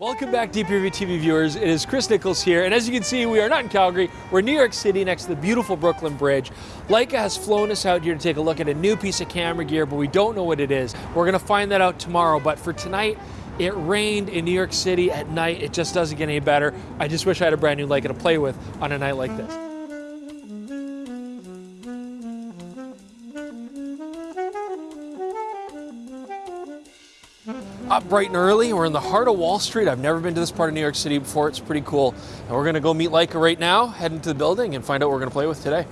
Welcome back, DPReview TV viewers. It is Chris Nichols here, and as you can see, we are not in Calgary. We're in New York City next to the beautiful Brooklyn Bridge. Leica has flown us out here to take a look at a new piece of camera gear, but we don't know what it is. We're going to find that out tomorrow, but for tonight, it rained in New York City at night. It just doesn't get any better. I just wish I had a brand new Leica to play with on a night like this. Up bright and early. We're in the heart of Wall Street. I've never been to this part of New York City before. It's pretty cool. And we're going to go meet Leica right now, head into the building, and find out what we're going to play with today.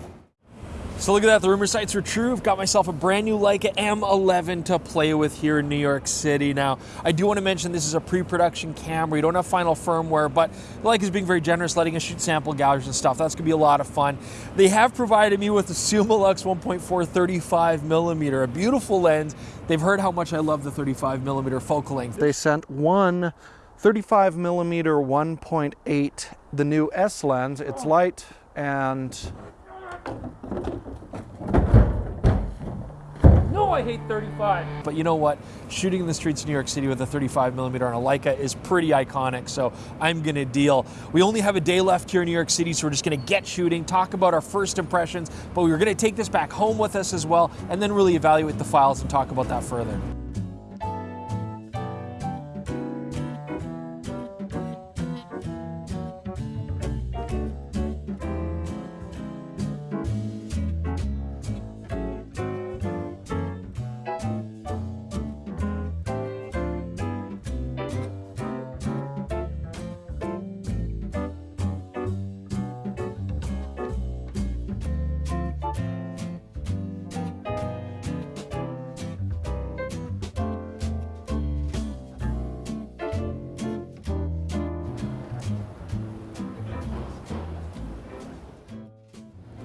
So look at that, the rumor sites are true. I've got myself a brand new Leica M11 to play with here in New York City. Now, I do want to mention this is a pre-production camera. You don't have final firmware, but Leica is being very generous, letting us shoot sample galleries and stuff. That's gonna be a lot of fun. They have provided me with the Summilux 1.4 35 millimeter, a beautiful lens. They've heard how much I love the 35 millimeter focal length. They sent one 35 millimeter 1.8, the new S lens. It's light and I hate 35. But you know what? Shooting in the streets of New York City with a 35 millimeter on a Leica is pretty iconic, so I'm gonna deal. We only have a day left here in New York City, so we're just gonna get shooting, talk about our first impressions, but we're gonna take this back home with us as well, and then really evaluate the files and talk about that further.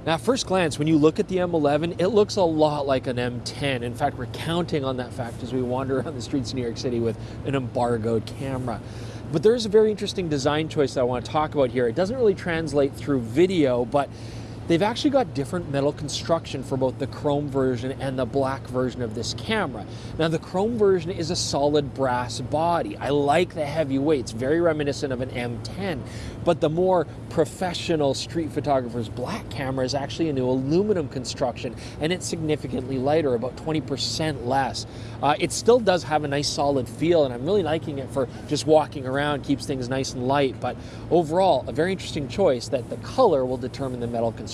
Now, at first glance, when you look at the M11, it looks a lot like an M10. In fact, we're counting on that fact as we wander around the streets of New York City with an embargoed camera. But there's a very interesting design choice that I want to talk about here. It doesn't really translate through video, but They've actually got different metal construction for both the chrome version and the black version of this camera. Now the chrome version is a solid brass body. I like the heavy weight, it's very reminiscent of an M10, but the more professional street photographer's black camera is actually a new aluminum construction and it's significantly lighter, about 20% less. Uh, it still does have a nice solid feel and I'm really liking it for just walking around, keeps things nice and light, but overall a very interesting choice that the color will determine the metal construction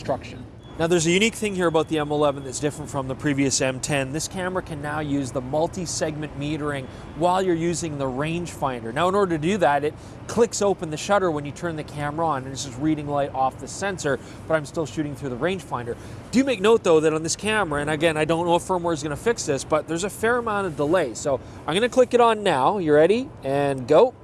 Now there's a unique thing here about the M11 that's different from the previous M10. This camera can now use the multi-segment metering while you're using the rangefinder. Now in order to do that, it clicks open the shutter when you turn the camera on and it's just reading light off the sensor, but I'm still shooting through the rangefinder. Do make note though that on this camera, and again, I don't know if firmware is gonna fix this, but there's a fair amount of delay. So I'm gonna click it on now. You ready? And go.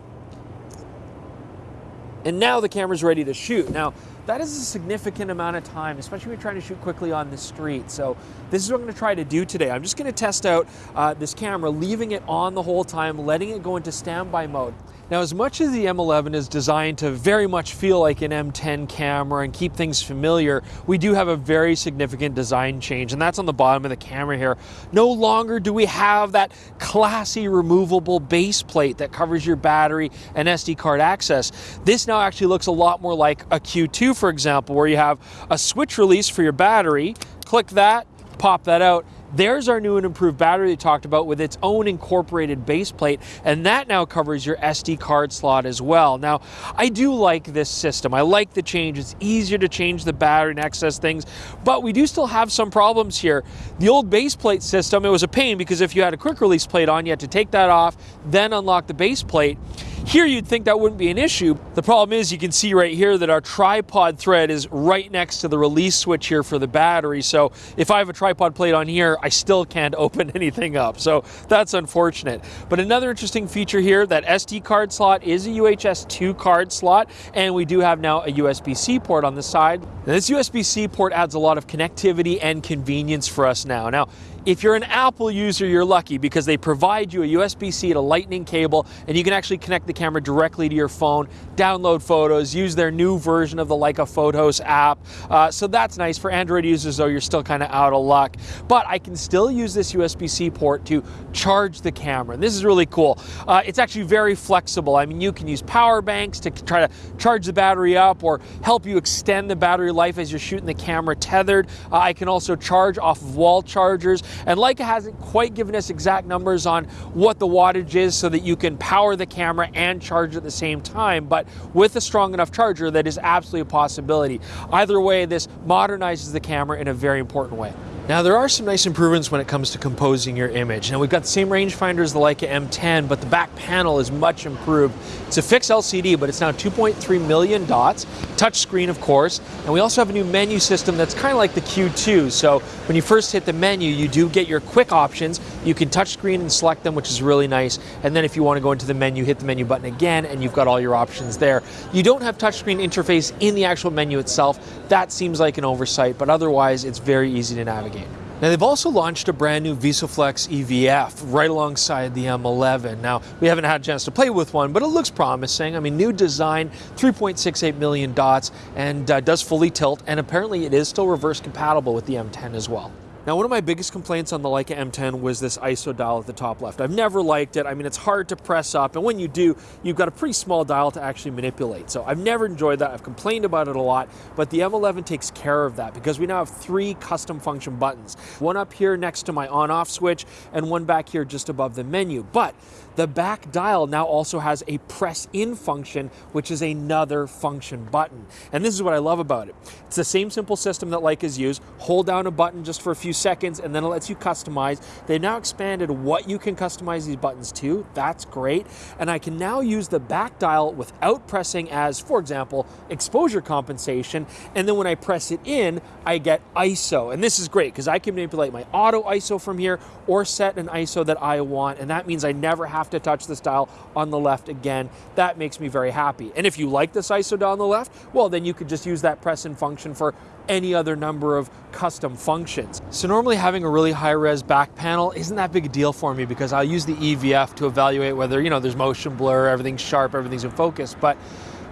And now the camera's ready to shoot. Now, that is a significant amount of time, especially when you're trying to shoot quickly on the street. So this is what I'm going to try to do today. I'm just going to test out uh, this camera, leaving it on the whole time, letting it go into standby mode. Now, as much as the M11 is designed to very much feel like an M10 camera and keep things familiar, we do have a very significant design change, and that's on the bottom of the camera here. No longer do we have that classy removable base plate that covers your battery and SD card access. This now actually looks a lot more like a Q2, for example, where you have a switch release for your battery, click that, pop that out, there's our new and improved battery we talked about with its own incorporated base plate, and that now covers your SD card slot as well. Now, I do like this system. I like the change. It's easier to change the battery and access things, but we do still have some problems here. The old base plate system, it was a pain because if you had a quick release plate on, you had to take that off, then unlock the base plate. Here you'd think that wouldn't be an issue. The problem is you can see right here that our tripod thread is right next to the release switch here for the battery. So if I have a tripod plate on here, I still can't open anything up. So that's unfortunate. But another interesting feature here, that SD card slot is a UHS 2 card slot, and we do have now a USB-C port on the side. Now, this USB-C port adds a lot of connectivity and convenience for us now. Now, If you're an Apple user, you're lucky because they provide you a USB-C to lightning cable and you can actually connect the camera directly to your phone, download photos, use their new version of the Leica Photos app. Uh, so that's nice. For Android users though, you're still kind of out of luck. But I can still use this USB-C port to charge the camera. And this is really cool. Uh, it's actually very flexible. I mean, you can use power banks to try to charge the battery up or help you extend the battery life as you're shooting the camera tethered. Uh, I can also charge off of wall chargers and Leica hasn't quite given us exact numbers on what the wattage is so that you can power the camera and charge at the same time, but with a strong enough charger, that is absolutely a possibility. Either way, this modernizes the camera in a very important way. Now there are some nice improvements when it comes to composing your image. Now we've got the same rangefinder as the Leica M10, but the back panel is much improved. It's a fixed LCD, but it's now 2.3 million dots, touchscreen of course, and we also have a new menu system that's kind of like the Q2. So when you first hit the menu, you do get your quick options. You can touchscreen and select them, which is really nice. And then if you want to go into the menu, hit the menu button again, and you've got all your options there. You don't have touchscreen interface in the actual menu itself. That seems like an oversight, but otherwise it's very easy to navigate. Now they've also launched a brand new VisoFlex EVF right alongside the M11. Now we haven't had a chance to play with one, but it looks promising. I mean, new design, 3.68 million dots, and uh, does fully tilt, and apparently it is still reverse compatible with the M10 as well. Now, one of my biggest complaints on the Leica M10 was this ISO dial at the top left. I've never liked it. I mean, it's hard to press up, and when you do, you've got a pretty small dial to actually manipulate. So I've never enjoyed that. I've complained about it a lot, but the M11 takes care of that because we now have three custom function buttons. One up here next to my on-off switch, and one back here just above the menu. But the back dial now also has a press in function, which is another function button. And this is what I love about it. It's the same simple system that Leica's used. Hold down a button just for a few seconds and then it lets you customize. They've now expanded what you can customize these buttons to. That's great. And I can now use the back dial without pressing as, for example, exposure compensation. And then when I press it in, I get ISO. And this is great because I can manipulate my auto ISO from here or set an ISO that I want. And that means I never have have to touch this dial on the left again. That makes me very happy. And if you like this ISO dial on the left, well, then you could just use that press and function for any other number of custom functions. So normally having a really high res back panel isn't that big a deal for me because I'll use the EVF to evaluate whether, you know, there's motion blur, everything's sharp, everything's in focus. But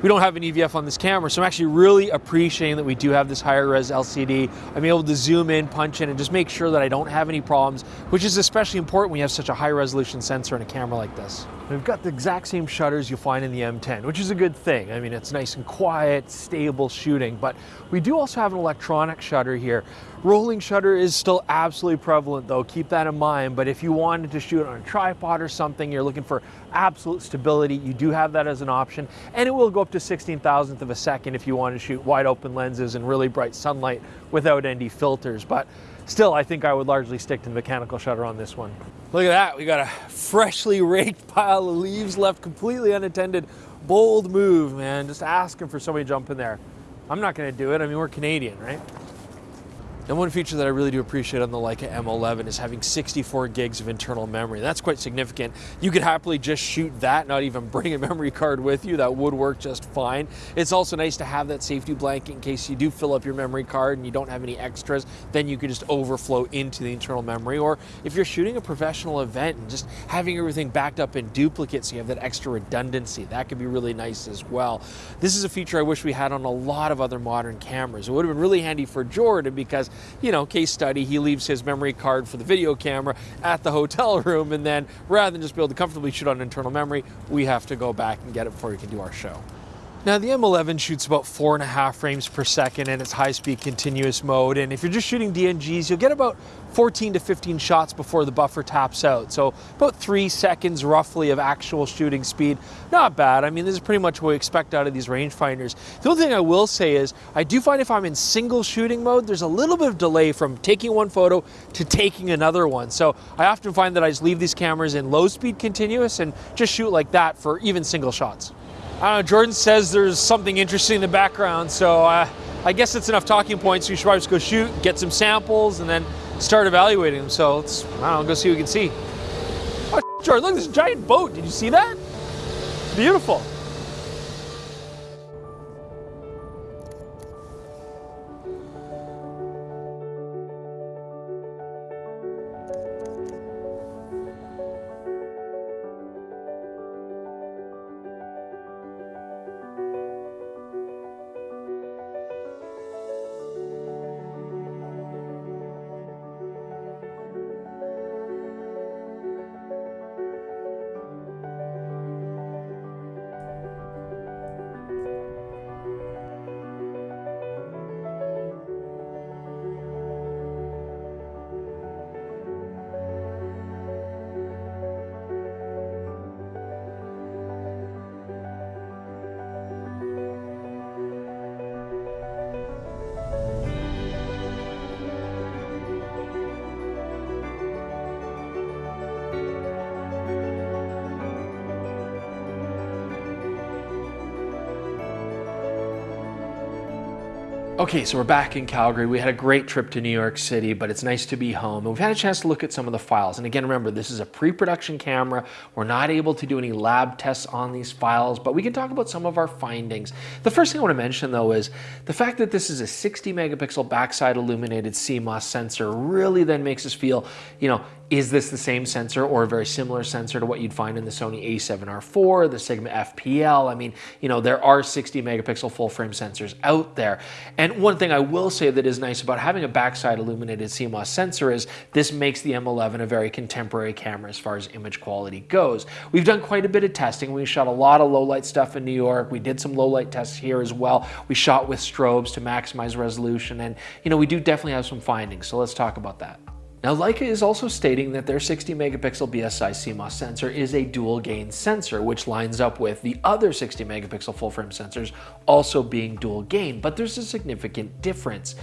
we don't have an EVF on this camera, so I'm actually really appreciating that we do have this higher res LCD. I'm able to zoom in, punch in, and just make sure that I don't have any problems, which is especially important when you have such a high resolution sensor in a camera like this. We've got the exact same shutters you'll find in the M10, which is a good thing. I mean, it's nice and quiet, stable shooting, but we do also have an electronic shutter here. Rolling shutter is still absolutely prevalent though, keep that in mind, but if you wanted to shoot on a tripod or something, you're looking for absolute stability, you do have that as an option, and it will go up to 16 thousandth of a second if you want to shoot wide open lenses and really bright sunlight without ND filters, but still I think I would largely stick to the mechanical shutter on this one. Look at that, we got a freshly raked pile of leaves left completely unattended. Bold move, man, just asking for somebody to jump in there. I'm not gonna do it, I mean, we're Canadian, right? And one feature that I really do appreciate on the Leica M11 is having 64 gigs of internal memory. That's quite significant. You could happily just shoot that, not even bring a memory card with you. That would work just fine. It's also nice to have that safety blanket in case you do fill up your memory card and you don't have any extras, then you could just overflow into the internal memory. Or if you're shooting a professional event and just having everything backed up in duplicate so you have that extra redundancy, that could be really nice as well. This is a feature I wish we had on a lot of other modern cameras. It would have been really handy for Jordan because you know, case study, he leaves his memory card for the video camera at the hotel room, and then rather than just be able to comfortably shoot on internal memory, we have to go back and get it before we can do our show. Now the M11 shoots about four and a half frames per second in its high-speed continuous mode, and if you're just shooting DNGs, you'll get about 14 to 15 shots before the buffer taps out. So about three seconds roughly of actual shooting speed. Not bad. I mean, this is pretty much what we expect out of these rangefinders. The only thing I will say is I do find if I'm in single shooting mode, there's a little bit of delay from taking one photo to taking another one. So I often find that I just leave these cameras in low speed continuous and just shoot like that for even single shots. I don't know, Jordan says there's something interesting in the background, so uh, I guess it's enough talking points. You should probably just go shoot, get some samples, and then start evaluating them. So let's, I don't know, go see what we can see. Oh, Jordan, look, at this giant boat. Did you see that? Beautiful. Okay, so we're back in Calgary. We had a great trip to New York City, but it's nice to be home. And we've had a chance to look at some of the files. And again, remember, this is a pre-production camera. We're not able to do any lab tests on these files, but we can talk about some of our findings. The first thing I want to mention though is the fact that this is a 60 megapixel backside illuminated CMOS sensor really then makes us feel, you know, is this the same sensor or a very similar sensor to what you'd find in the Sony a7R4, the Sigma FPL? I mean, you know, there are 60 megapixel full frame sensors out there. And one thing I will say that is nice about having a backside illuminated CMOS sensor is this makes the M11 a very contemporary camera as far as image quality goes. We've done quite a bit of testing. We shot a lot of low light stuff in New York. We did some low light tests here as well. We shot with strobes to maximize resolution and, you know, we do definitely have some findings. So let's talk about that. Now Leica is also stating that their 60 megapixel BSI CMOS sensor is a dual gain sensor, which lines up with the other 60 megapixel full frame sensors also being dual gain, but there's a significant difference.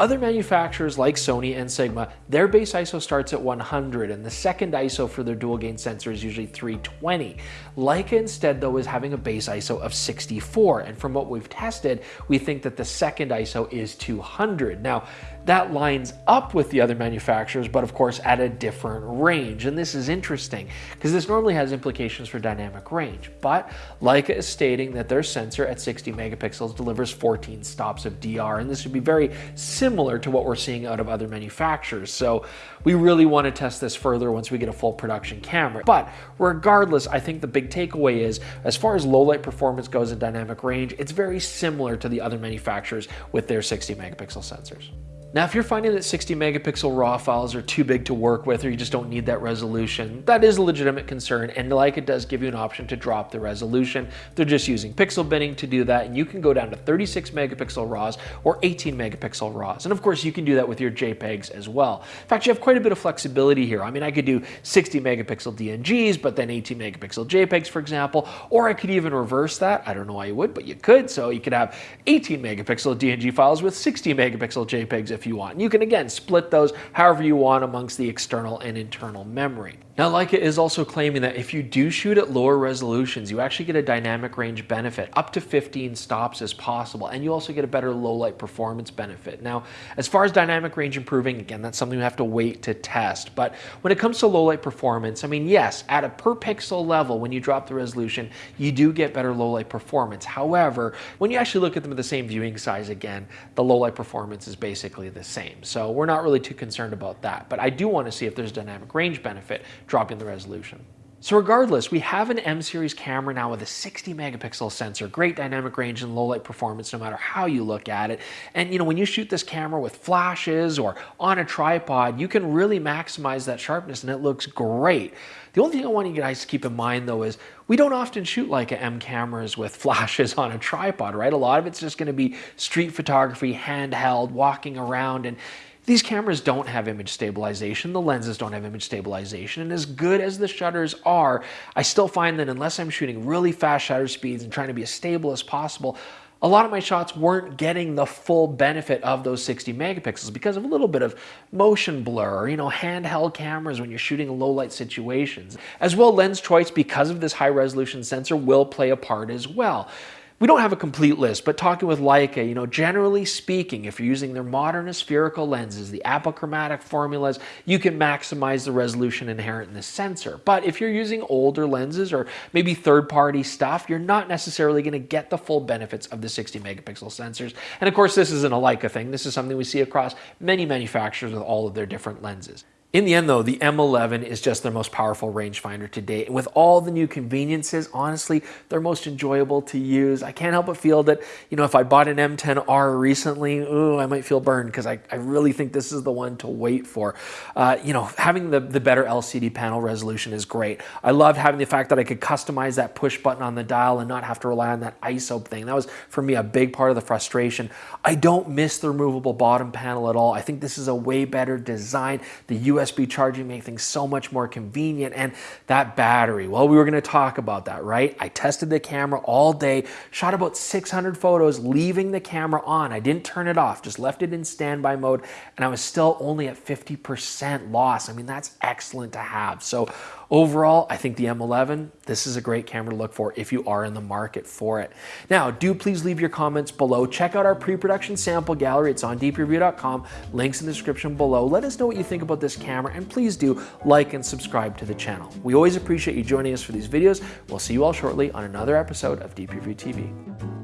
Other manufacturers like Sony and Sigma, their base ISO starts at 100 and the second ISO for their dual gain sensor is usually 320. Leica instead though is having a base ISO of 64 and from what we've tested, we think that the second ISO is 200. Now, that lines up with the other manufacturers, but of course at a different range. And this is interesting because this normally has implications for dynamic range. But Leica is stating that their sensor at 60 megapixels delivers 14 stops of DR, and this would be very similar to what we're seeing out of other manufacturers. So we really want to test this further once we get a full production camera. But regardless, I think the big takeaway is as far as low light performance goes in dynamic range, it's very similar to the other manufacturers with their 60 megapixel sensors. Now, if you're finding that 60 megapixel RAW files are too big to work with or you just don't need that resolution, that is a legitimate concern and Leica does give you an option to drop the resolution. They're just using pixel binning to do that and you can go down to 36 megapixel RAWs or 18 megapixel RAWs. And of course, you can do that with your JPEGs as well. In fact, you have quite a bit of flexibility here. I mean, I could do 60 megapixel DNGs, but then 18 megapixel JPEGs, for example, or I could even reverse that. I don't know why you would, but you could. So you could have 18 megapixel DNG files with 60 megapixel JPEGs if you want. You can again split those however you want amongst the external and internal memory. Now Leica is also claiming that if you do shoot at lower resolutions, you actually get a dynamic range benefit, up to 15 stops as possible, and you also get a better low light performance benefit. Now, as far as dynamic range improving, again, that's something you have to wait to test, but when it comes to low light performance, I mean, yes, at a per pixel level, when you drop the resolution, you do get better low light performance. However, when you actually look at them at the same viewing size again, the low light performance is basically the same. So we're not really too concerned about that, but I do want to see if there's dynamic range benefit dropping the resolution. So regardless, we have an M series camera now with a 60 megapixel sensor, great dynamic range and low light performance no matter how you look at it. And you know, when you shoot this camera with flashes or on a tripod, you can really maximize that sharpness and it looks great. The only thing I want you guys to keep in mind though is we don't often shoot Leica M cameras with flashes on a tripod, right? A lot of it's just gonna be street photography, handheld, walking around and these cameras don't have image stabilization. The lenses don't have image stabilization. And as good as the shutters are, I still find that unless I'm shooting really fast shutter speeds and trying to be as stable as possible, a lot of my shots weren't getting the full benefit of those 60 megapixels because of a little bit of motion blur, you know, handheld cameras when you're shooting low light situations. As well, lens choice because of this high resolution sensor will play a part as well we don't have a complete list, but talking with Leica, you know, generally speaking, if you're using their modern aspherical lenses, the apochromatic formulas, you can maximize the resolution inherent in the sensor. But if you're using older lenses or maybe third-party stuff, you're not necessarily going to get the full benefits of the 60 megapixel sensors. And of course, this isn't a Leica thing. This is something we see across many manufacturers with all of their different lenses. In the end though, the M11 is just their most powerful rangefinder to date. And with all the new conveniences, honestly, they're most enjoyable to use. I can't help but feel that, you know, if I bought an M10R recently, ooh, I might feel burned because I, I really think this is the one to wait for. Uh, you know, having the, the better LCD panel resolution is great. I loved having the fact that I could customize that push button on the dial and not have to rely on that ISO thing. That was, for me, a big part of the frustration. I don't miss the removable bottom panel at all. I think this is a way better design. The US USB charging make things so much more convenient. And that battery, well, we were gonna talk about that, right? I tested the camera all day, shot about 600 photos, leaving the camera on. I didn't turn it off, just left it in standby mode, and I was still only at 50% loss. I mean, that's excellent to have. So overall, I think the M11, this is a great camera to look for if you are in the market for it. Now, do please leave your comments below. Check out our pre-production sample gallery. It's on dpreview.com. Links in the description below. Let us know what you think about this camera and please do like and subscribe to the channel. We always appreciate you joining us for these videos. We'll see you all shortly on another episode of DP Review TV.